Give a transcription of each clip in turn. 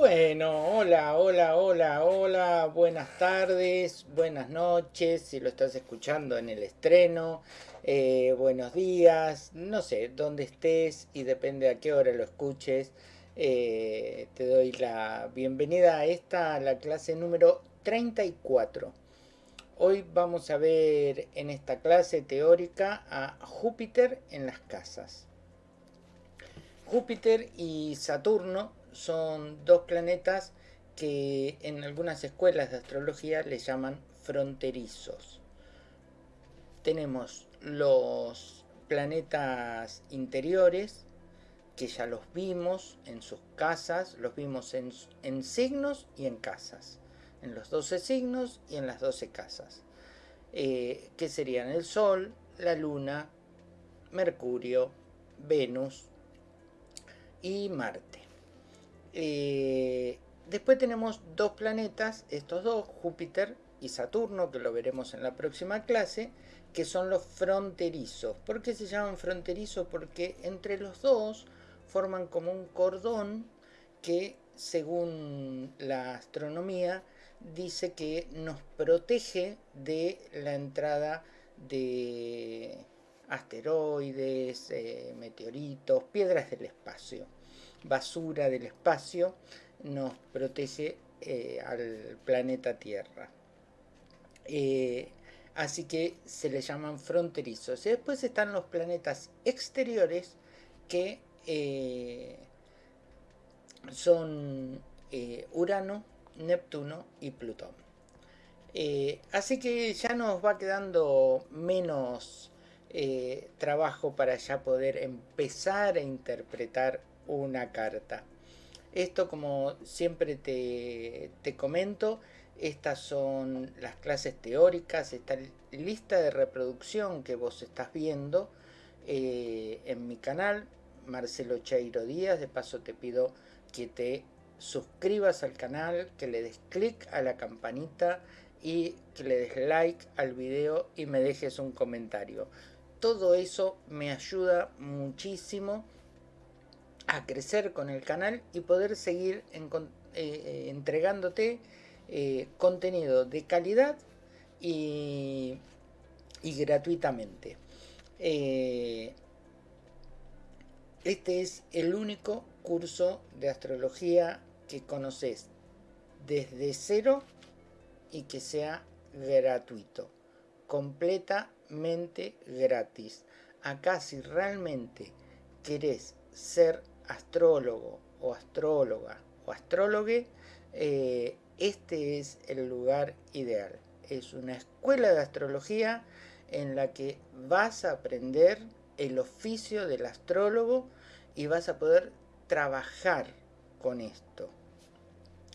Bueno, hola, hola, hola, hola, buenas tardes, buenas noches, si lo estás escuchando en el estreno, eh, buenos días, no sé, dónde estés y depende a qué hora lo escuches. eh, te doy la bienvenida a esta, la clase número 34. Hoy vamos a ver en esta clase teórica a Júpiter en las casas. Júpiter y Saturno son dos planetas que en algunas escuelas de astrología le llaman fronterizos. Tenemos los planetas interiores, que ya los vimos en sus casas, los vimos en, en signos y en casas, en los 12 signos y en las 12 casas, eh, que serían el Sol, la Luna, Mercurio, Venus y Marte. Eh, después tenemos dos planetas, estos dos, Júpiter y Saturno, que lo veremos en la próxima clase, que son los fronterizos. ¿Por qué se llaman fronterizos? Porque entre los dos forman como un cordón que, según la astronomía, dice que nos protege de la entrada de asteroides, eh, meteoritos, piedras del espacio basura del espacio nos protege eh, al planeta Tierra. Eh, así que se le llaman fronterizos. Y después están los planetas exteriores que eh, son Urano, Neptuno y Plutón. así que ya nos va quedando menos trabajo para ya poder empezar a interpretar una carta. Esto como siempre te, comento, estas son las clases teóricas, esta lista de reproducción que vos estás viendo eh, en mi canal, Marcelo Cheiro Díaz, de paso te pido que te suscribas al canal, que le des clic a la campanita y que le des like al video y me dejes un comentario. Todo eso me ayuda muchísimo a crecer con el canal y poder seguir eh, eh, entregándote eh, contenido de calidad y, y gratuitamente. este es el único curso de astrología que conoces desde cero y que sea gratuito, completamente gratis. Acá si realmente querés ser astrólogo o astróloga o astrólogue, eh, este es el lugar ideal. Es una escuela de astrología en la que vas a aprender el oficio del astrólogo y vas a poder trabajar con esto.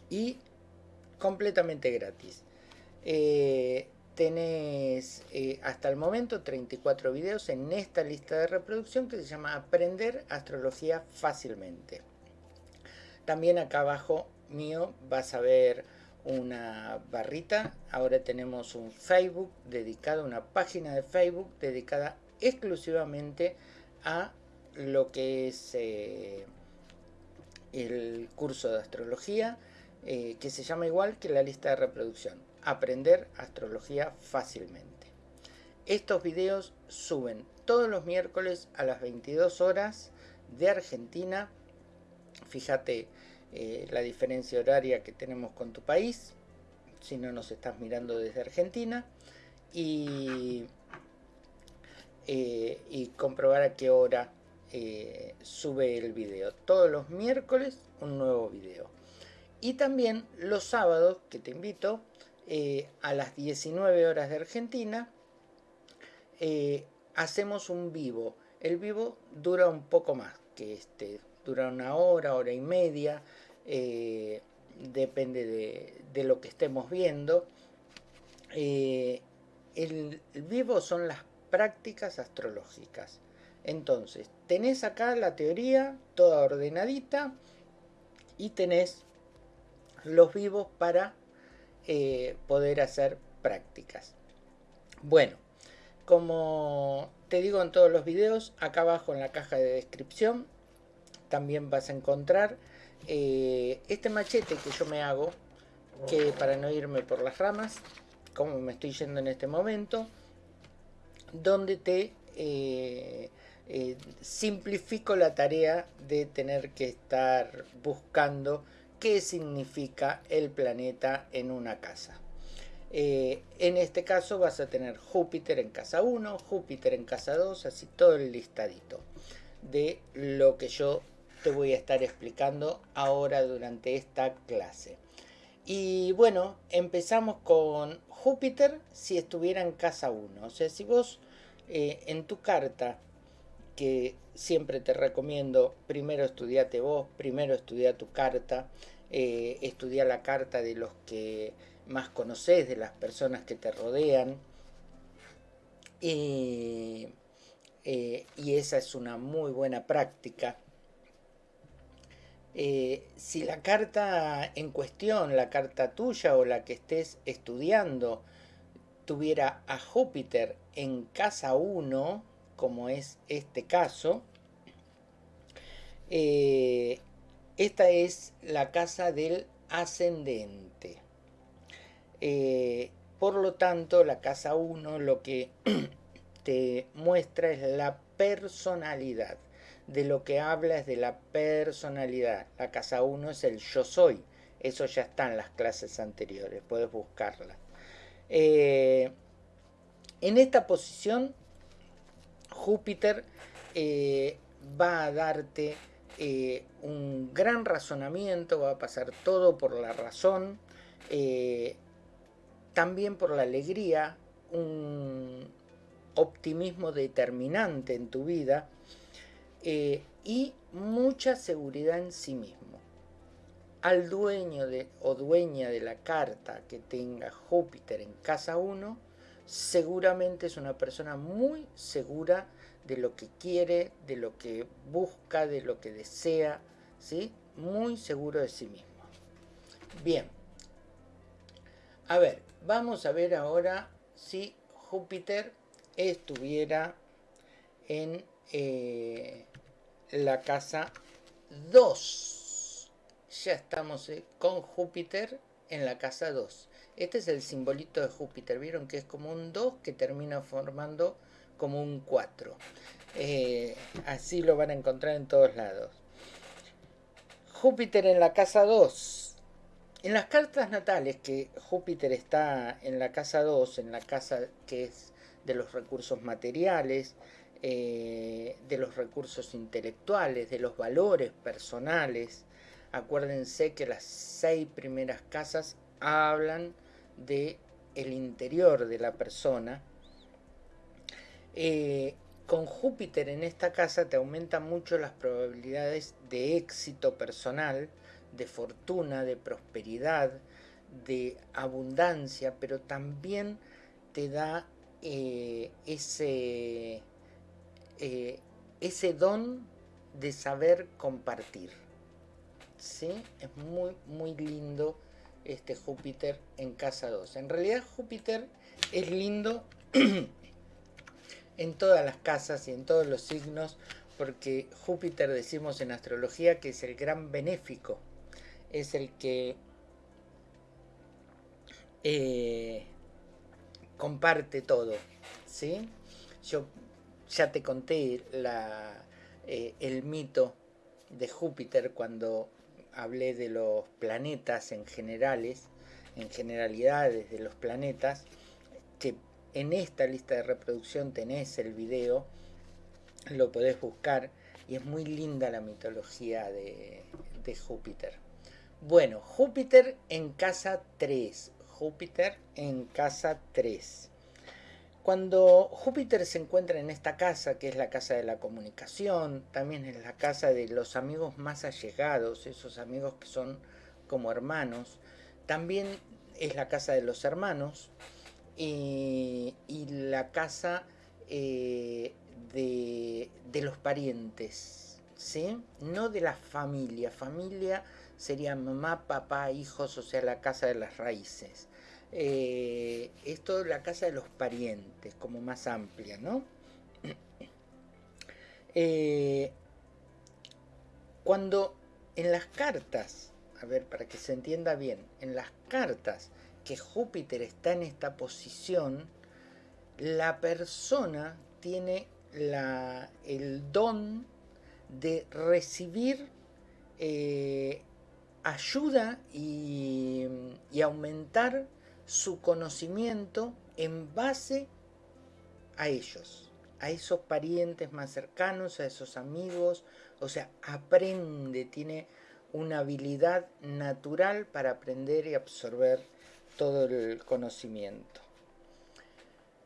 Y completamente gratis. Eh, tenés eh, hasta el momento 34 videos en esta lista de reproducción que se llama Aprender Astrología Fácilmente. También acá abajo mío vas a ver una barrita. Ahora tenemos un Facebook dedicado, una página de Facebook dedicada exclusivamente a lo que es eh, el curso de astrología, eh, que se llama igual que la lista de reproducción aprender astrología fácilmente. Estos videos suben todos los miércoles a las 22 horas de Argentina. Fíjate eh, la diferencia horaria que tenemos con tu país, si no nos estás mirando desde Argentina. Y, eh, comprobar a qué hora eh, sube el video. Todos los miércoles un nuevo video. Y también los sábados, que te invito, eh, a las 19 horas de Argentina, eh, hacemos un vivo. El vivo dura un poco más que este, dura una hora, hora y media, eh, depende de, lo que estemos viendo. el, el vivo son las prácticas astrológicas. Entonces, tenés acá la teoría toda ordenadita y tenés los vivos para eh, poder hacer prácticas. Bueno, como te digo en todos los videos, acá abajo en la caja de descripción también vas a encontrar eh, este machete que yo me hago, que para no irme por las ramas, como me estoy yendo en este momento, donde te eh, simplifico la tarea de tener que estar buscando qué significa el planeta en una casa. Eh, en este caso vas a tener Júpiter en casa 1, Júpiter en casa 2, así todo el listadito de lo que yo te voy a estar explicando ahora durante esta clase. Y bueno, empezamos con Júpiter si estuviera en casa 1. O sea, si vos eh, en tu carta, que siempre te recomiendo, primero estudiate vos, primero estudia tu carta, eh, estudia la carta de los que más conoces, de las personas que te rodean. Y, eh, y esa es una muy buena práctica. si la carta en cuestión, la carta tuya o la que estés estudiando, tuviera a Júpiter en casa 1, como es este caso, eh, esta es la casa del ascendente. Eh, por lo tanto, la casa 1 lo que te muestra es la personalidad. De lo que habla es de la personalidad. La casa 1 es el yo soy. Eso ya está en las clases anteriores, puedes buscarla. Eh, en esta posición, Júpiter eh, va a darte eh, un gran razonamiento, va a pasar todo por la razón, también por la alegría, un optimismo determinante en tu vida y mucha seguridad en sí mismo. Al dueño de, o dueña de la carta que tenga Júpiter en casa 1, seguramente es una persona muy segura de lo que quiere, de lo que busca, de lo que desea, ¿sí? Muy seguro de sí mismo. Bien. A ver, vamos a ver ahora si Júpiter estuviera en eh, la casa 2 ya estamos eh, con Júpiter en la casa 2. Este es el simbolito de Júpiter, vieron que es como un 2 que termina formando como un 4. Eh, así lo van a encontrar en todos lados. Júpiter en la casa 2. En las cartas natales que Júpiter está en la casa 2, en la casa que es de los recursos materiales, eh, de los recursos intelectuales, de los valores personales, Acuérdense que las seis primeras casas hablan de el interior de la persona. Eh, con Júpiter en esta casa te aumentan mucho las probabilidades de éxito personal, de fortuna, de prosperidad, de abundancia, pero también te da eh, ese, eh, ese don de saber compartir. ¿sí? Es muy, muy lindo este Júpiter en casa 2. En realidad Júpiter es lindo en todas las casas y en todos los signos porque Júpiter decimos en astrología que es el gran benéfico, es el que eh, comparte todo, ¿sí? Yo ya te conté la, eh, el mito de Júpiter cuando hablé de los planetas en generales, en generalidades de los planetas, que en esta lista de reproducción tenés el video, lo podés buscar y es muy linda la mitología de, Júpiter. Bueno, Júpiter en casa 3, Júpiter en casa 3. Cuando Júpiter se encuentra en esta casa, que es la casa de la comunicación, también es la casa de los amigos más allegados, esos amigos que son como hermanos, también es la casa de los hermanos y, la casa eh, de, de, los parientes, ¿sí? No de la familia, familia sería mamá, papá, hijos, o sea, la casa de las raíces eh, esto es la casa de los parientes, como más amplia, ¿no? Eh, cuando en las cartas, a ver, para que se entienda bien, en las cartas que Júpiter está en esta posición, la persona tiene el don de recibir eh, ayuda y aumentar su conocimiento en base a ellos, a esos parientes más cercanos, a esos amigos, o sea, aprende, tiene una habilidad natural para aprender y absorber todo el conocimiento.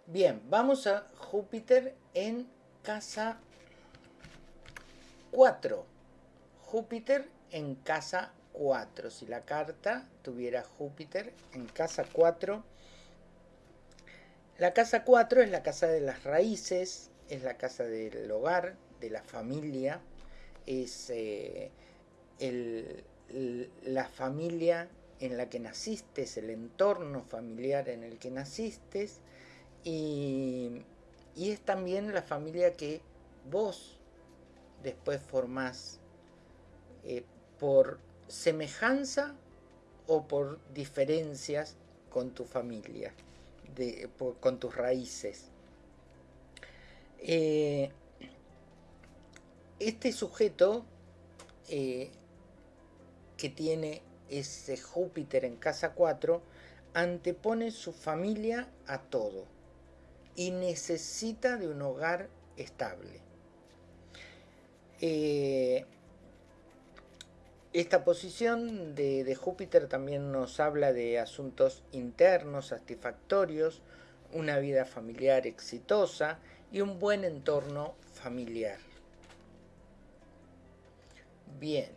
Bien, vamos a Júpiter en casa 4. Júpiter en casa 4. Si la carta tuviera Júpiter en casa 4, la casa 4 es la casa de las raíces, es la casa del hogar, de la familia, es eh, la familia en la que naciste, el entorno familiar en el que naciste y, es también la familia que vos después formás eh, por semejanza o por diferencias con tu familia con tus raíces. Eh, este sujeto eh, que tiene ese Júpiter en casa 4 antepone su familia a todo y necesita de un hogar estable. Eh, esta posición de, Júpiter también nos habla de asuntos internos satisfactorios, una vida familiar exitosa y un buen entorno familiar. Bien,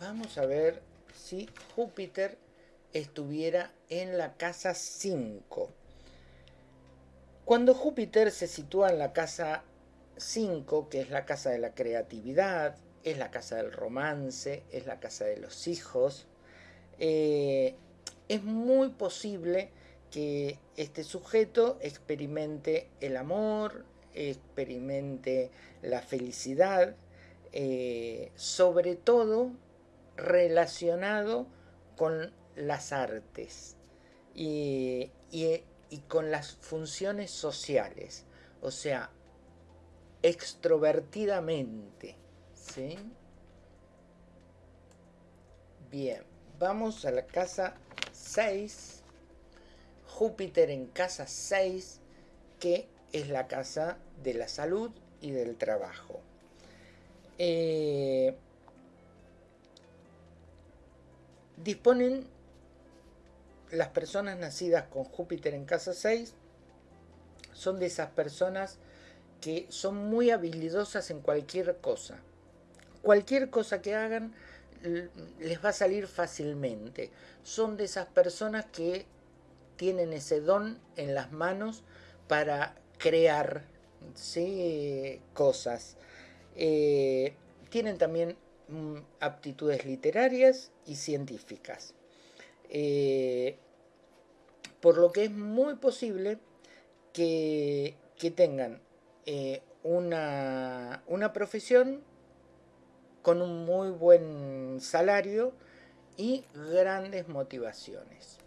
vamos a ver si Júpiter estuviera en la casa 5. Cuando Júpiter se sitúa en la casa 5, que es la casa de la creatividad, es la casa del romance, es la casa de los hijos. Eh, es muy posible que este sujeto experimente el amor, experimente la felicidad, eh, sobre todo relacionado con las artes y, y con las funciones sociales, o sea, extrovertidamente. Bien, vamos a la casa 6. Júpiter en casa 6, que es la casa de la salud y del trabajo. Eh, disponen las personas nacidas con Júpiter en casa 6, son de esas personas que son muy habilidosas en cualquier cosa cualquier cosa que hagan les va a salir fácilmente. Son de esas personas que tienen ese don en las manos para crear cosas. Eh, tienen también mm, aptitudes literarias y científicas. Eh, por lo que es muy posible que, tengan eh, una, una profesión con un muy buen salario y grandes motivaciones.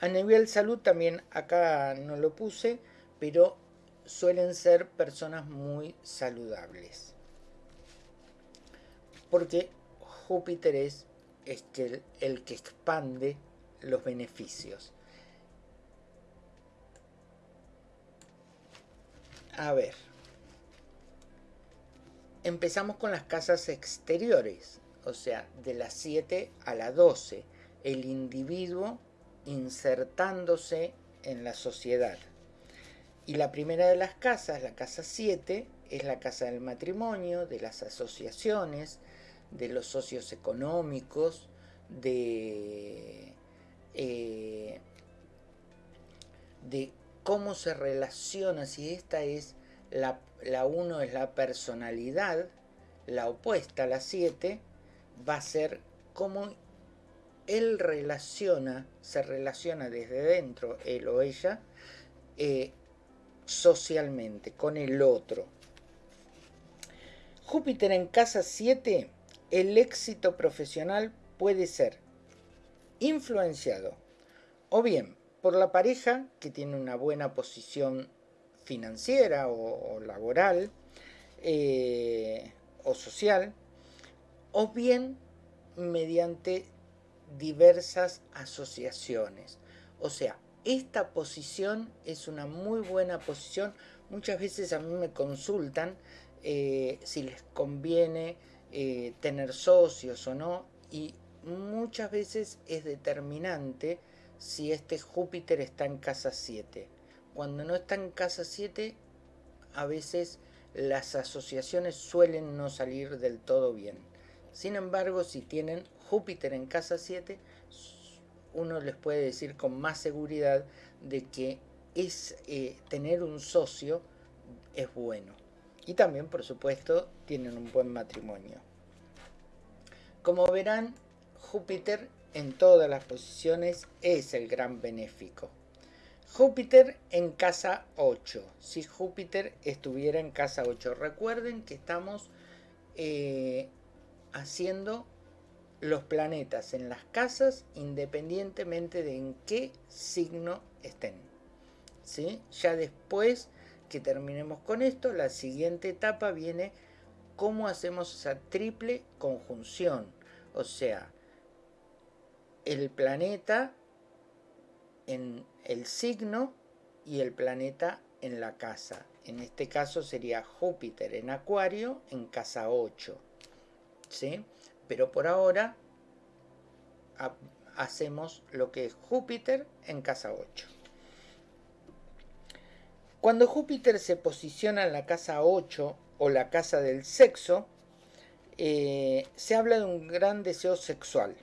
A nivel salud también acá no lo puse, pero suelen ser personas muy saludables. Porque Júpiter es, el, el que expande los beneficios. A ver empezamos con las casas exteriores, o sea, de las 7 a la 12, el individuo insertándose en la sociedad. Y la primera de las casas, la casa 7, es la casa del matrimonio, de las asociaciones, de los socios económicos, de, eh, de cómo se relaciona, si esta es la, la 1 es la personalidad, la opuesta la 7 va a ser cómo él relaciona, se relaciona desde dentro, él o ella, eh, socialmente, con el otro. Júpiter en casa 7 el éxito profesional puede ser influenciado o bien por la pareja que tiene una buena posición financiera o, laboral eh, o social, o bien mediante diversas asociaciones. O sea, esta posición es una muy buena posición. Muchas veces a mí me consultan eh, si les conviene eh, tener socios o no y muchas veces es determinante si este Júpiter está en casa 7. Cuando no está en casa 7, a veces las asociaciones suelen no salir del todo bien. Sin embargo, si tienen Júpiter en casa 7, uno les puede decir con más seguridad de que es eh, tener un socio es bueno. Y también, por supuesto, tienen un buen matrimonio. Como verán, Júpiter en todas las posiciones es el gran benéfico. Júpiter en casa 8. Si Júpiter estuviera en casa 8. Recuerden que estamos eh, haciendo los planetas en las casas independientemente de en qué signo estén. ¿Sí? Ya después que terminemos con esto, la siguiente etapa viene cómo hacemos esa triple conjunción. O sea, el planeta en el signo y el planeta en la casa. En este caso sería Júpiter en Acuario en casa 8. ¿Sí? Pero por ahora hacemos lo que es Júpiter en casa 8. Cuando Júpiter se posiciona en la casa 8 o la casa del sexo, eh, se habla de un gran deseo sexual.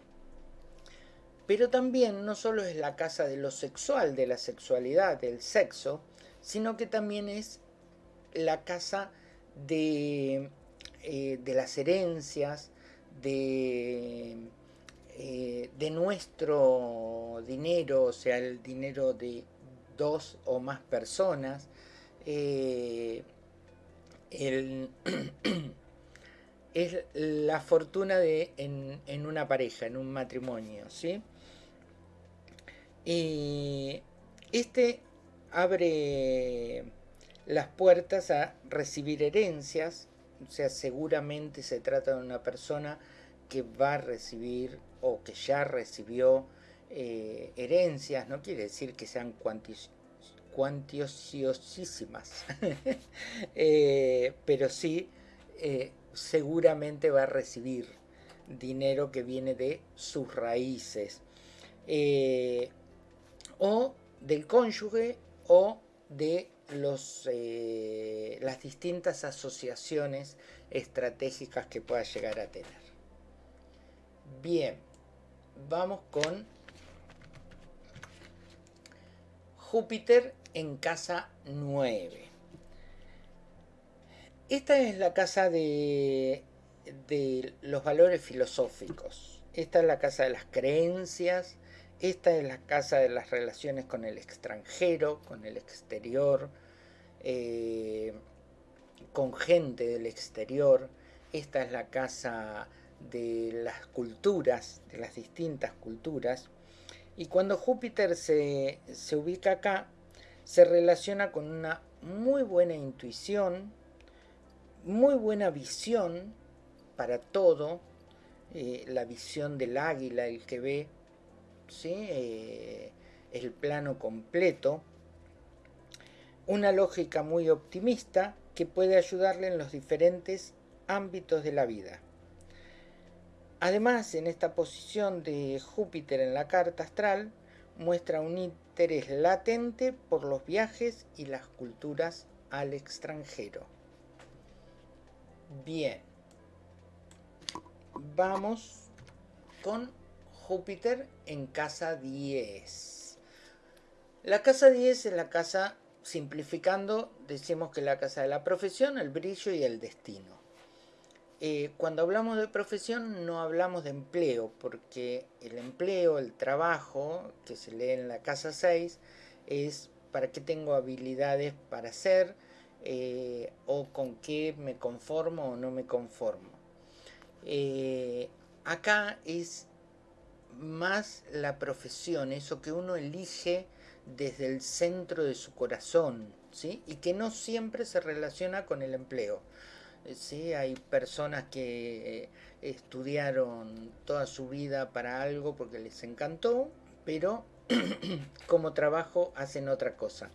Pero también no solo es la casa de lo sexual, de la sexualidad, del sexo, sino que también es la casa de, eh, las herencias, de, eh, de nuestro dinero, o sea, el dinero de dos o más personas, eh, es la fortuna de en, una pareja, en un matrimonio, ¿sí? Y este abre las puertas a recibir herencias, o sea, seguramente se trata de una persona que va a recibir o que ya recibió eh, herencias, no quiere decir que sean cuantiosísimas, eh, pero sí eh, seguramente va a recibir dinero que viene de sus raíces o del cónyuge o de los, eh, las distintas asociaciones estratégicas que pueda llegar a tener. Bien, vamos con Júpiter en casa 9. Esta es la casa de, de los valores filosóficos. Esta es la casa de las creencias, esta es la casa de las relaciones con el extranjero, con el exterior, eh, con gente del exterior. Esta es la casa de las culturas, de las distintas culturas. Y cuando Júpiter se, ubica acá, se relaciona con una muy buena intuición, muy buena visión para todo, eh, la visión del águila, el que ve ¿sí? Eh, el plano completo, una lógica muy optimista que puede ayudarle en los diferentes ámbitos de la vida. Además, en esta posición de Júpiter en la carta astral, muestra un interés latente por los viajes y las culturas al extranjero. Bien, vamos con Júpiter en casa 10. La casa 10 es la casa, simplificando, decimos que la casa de la profesión, el brillo y el destino. Eh, cuando hablamos de profesión no hablamos de empleo, porque el empleo, el trabajo, que se lee en la casa 6, es para qué tengo habilidades para hacer, eh, o con qué me conformo o no me conformo. Eh, acá es más la profesión, eso que uno elige desde el centro de su corazón, ¿sí? Y que no siempre se relaciona con el empleo. ¿sí? Hay personas que estudiaron toda su vida para algo porque les encantó, pero como trabajo hacen otra cosa.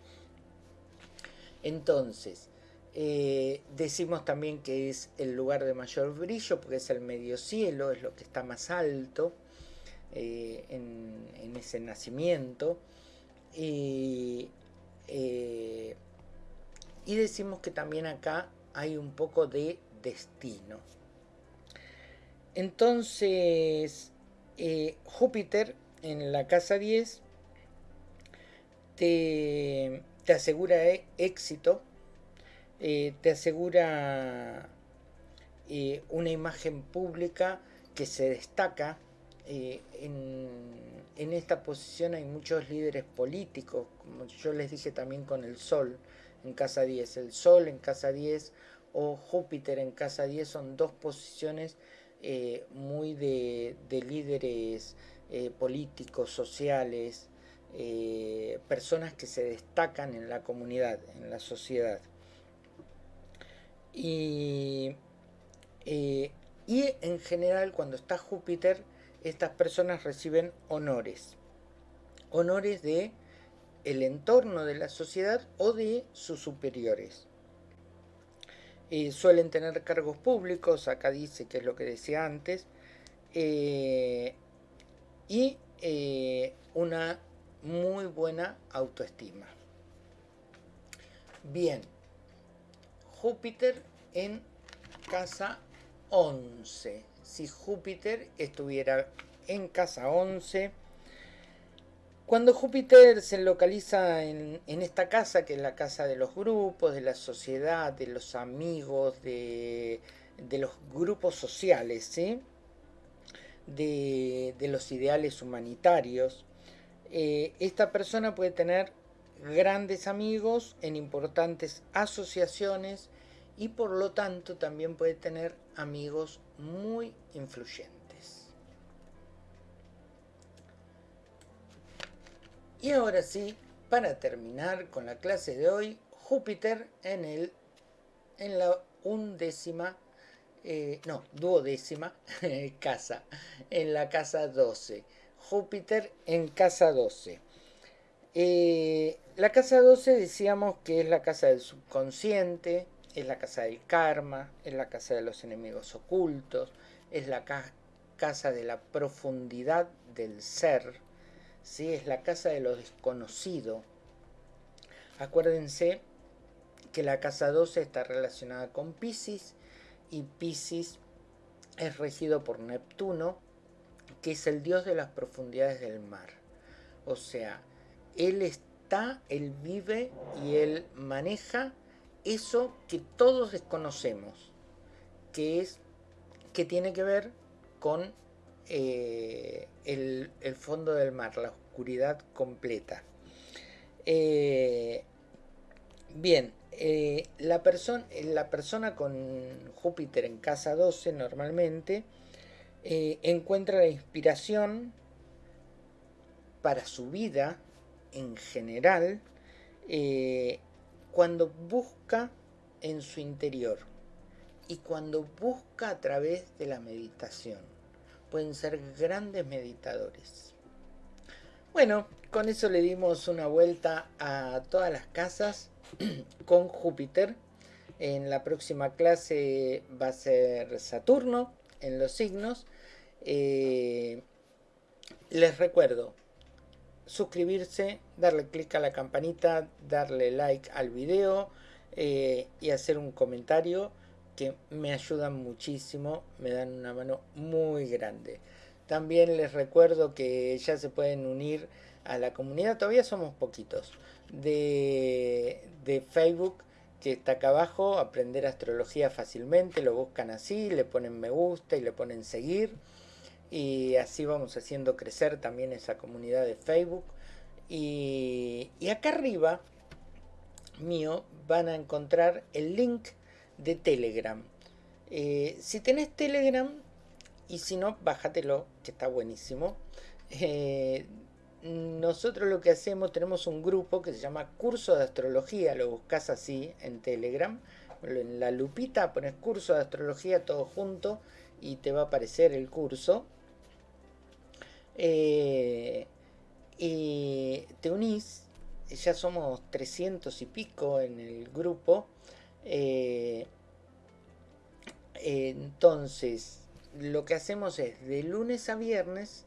Entonces, eh, decimos también que es el lugar de mayor brillo porque es el medio cielo, es lo que está más alto eh, en, ese nacimiento. y eh, decimos que también acá hay un poco de destino. Entonces, Júpiter en la casa 10 te, asegura e, éxito, eh, te asegura eh, una imagen pública que se destaca. Eh, en, esta posición hay muchos líderes políticos, como yo les dije también con el Sol en casa 10. El Sol en casa 10 o Júpiter en casa 10 son dos posiciones muy de, de líderes políticos, sociales, eh, personas que se destacan en la comunidad, en la sociedad. Y, eh, y en general cuando está Júpiter, estas personas reciben honores. Honores de el entorno de la sociedad o de sus superiores. Eh, suelen tener cargos públicos, acá dice que es lo que decía antes, y una muy buena autoestima. Bien, Júpiter en casa 11. Si Júpiter estuviera en casa 11, cuando Júpiter se localiza en, esta casa, que es la casa de los grupos, de la sociedad, de los amigos, de, los grupos sociales, de, los ideales humanitarios, eh, esta persona puede tener grandes amigos en importantes asociaciones y por lo tanto también puede tener amigos muy influyentes. Y ahora sí, para terminar con la clase de hoy, Júpiter en, el, en la undécima, eh, no, duodécima casa, en la casa 12. Júpiter en casa 12. Eh, la casa 12 decíamos que es la casa del subconsciente, es la casa del karma, es la casa de los enemigos ocultos, es la casa de la profundidad del ser, ¿sí? es la casa de lo desconocido. Acuérdense que la casa 12 está relacionada con Pisces y Pisces es regido por Neptuno, que es el Dios de las profundidades del mar. O sea, Él está, Él vive y Él maneja eso que todos desconocemos, que es que tiene que ver con eh, el, fondo del mar, la oscuridad completa. Eh, bien, eh, la, la persona con Júpiter en casa 12 normalmente encuentra la inspiración para su vida en general cuando busca en su interior y cuando busca a través de la meditación. Pueden ser grandes meditadores. Bueno, con eso le dimos una vuelta a todas las casas con Júpiter. En la próxima clase va a ser Saturno en los signos. Eh, les recuerdo suscribirse, darle clic a la campanita, darle like al video eh, y hacer un comentario que me ayudan muchísimo, me dan una mano muy grande. También les recuerdo que ya se pueden unir a la comunidad, todavía somos poquitos, de, de Facebook que está acá abajo, aprender astrología fácilmente, lo buscan así, le ponen me gusta y le ponen seguir y así vamos haciendo crecer también esa comunidad de Facebook y, acá arriba mío van a encontrar el link de Telegram. Eh, si tenés Telegram, y si no, bájatelo, que está buenísimo. Eh, nosotros lo que hacemos, tenemos un grupo que se llama Curso de Astrología, lo buscas así en Telegram, en la lupita pones Curso de Astrología todo junto y te va a aparecer el curso. Eh, y te unís, ya somos 300 y pico en el grupo. Eh, entonces, lo que hacemos es de lunes a viernes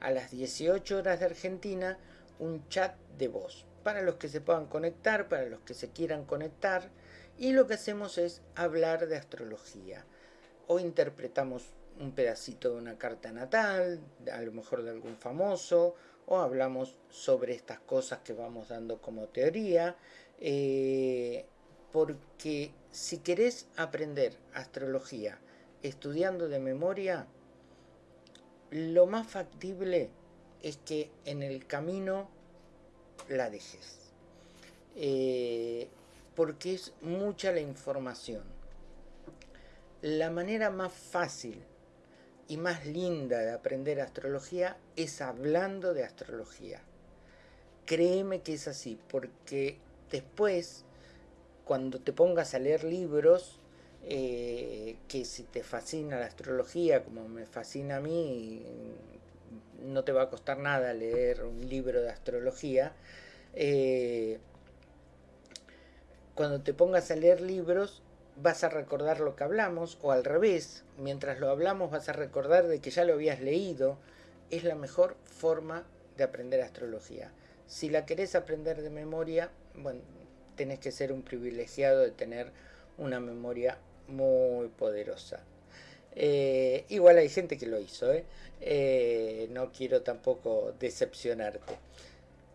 a las 18 horas de Argentina un chat de voz para los que se puedan conectar, para los que se quieran conectar y lo que hacemos es hablar de astrología o interpretamos un pedacito de una carta natal, a lo mejor de algún famoso, o hablamos sobre estas cosas que vamos dando como teoría, eh, porque si querés aprender astrología estudiando de memoria, lo más factible es que en el camino la dejes. Eh, porque es mucha la información. La manera más fácil y más linda de aprender astrología es hablando de astrología. Créeme que es así, porque después, cuando te pongas a leer libros, eh, que si te fascina la astrología, como me fascina a mí, no te va a costar nada leer un libro de astrología. Eh, cuando te pongas a leer libros, vas a recordar lo que hablamos, o al revés, mientras lo hablamos vas a recordar de que ya lo habías leído. Es la mejor forma de aprender astrología. Si la querés aprender de memoria, bueno, tenés que ser un privilegiado de tener una memoria muy poderosa. Eh, igual hay gente que lo hizo, ¿eh? ¿eh? no quiero tampoco decepcionarte.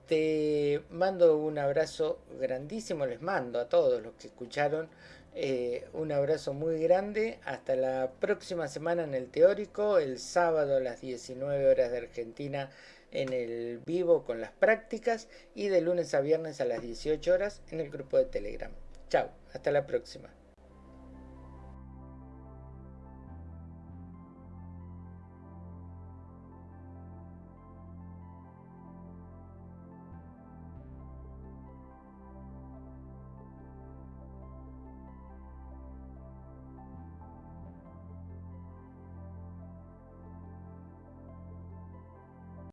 Te mando un abrazo grandísimo, les mando a todos los que escucharon eh, un abrazo muy grande. Hasta la próxima semana en el teórico, el sábado a las 19 horas de Argentina en el vivo con las prácticas y de lunes a viernes a las 18 horas en el grupo de Telegram. Chao, hasta la próxima.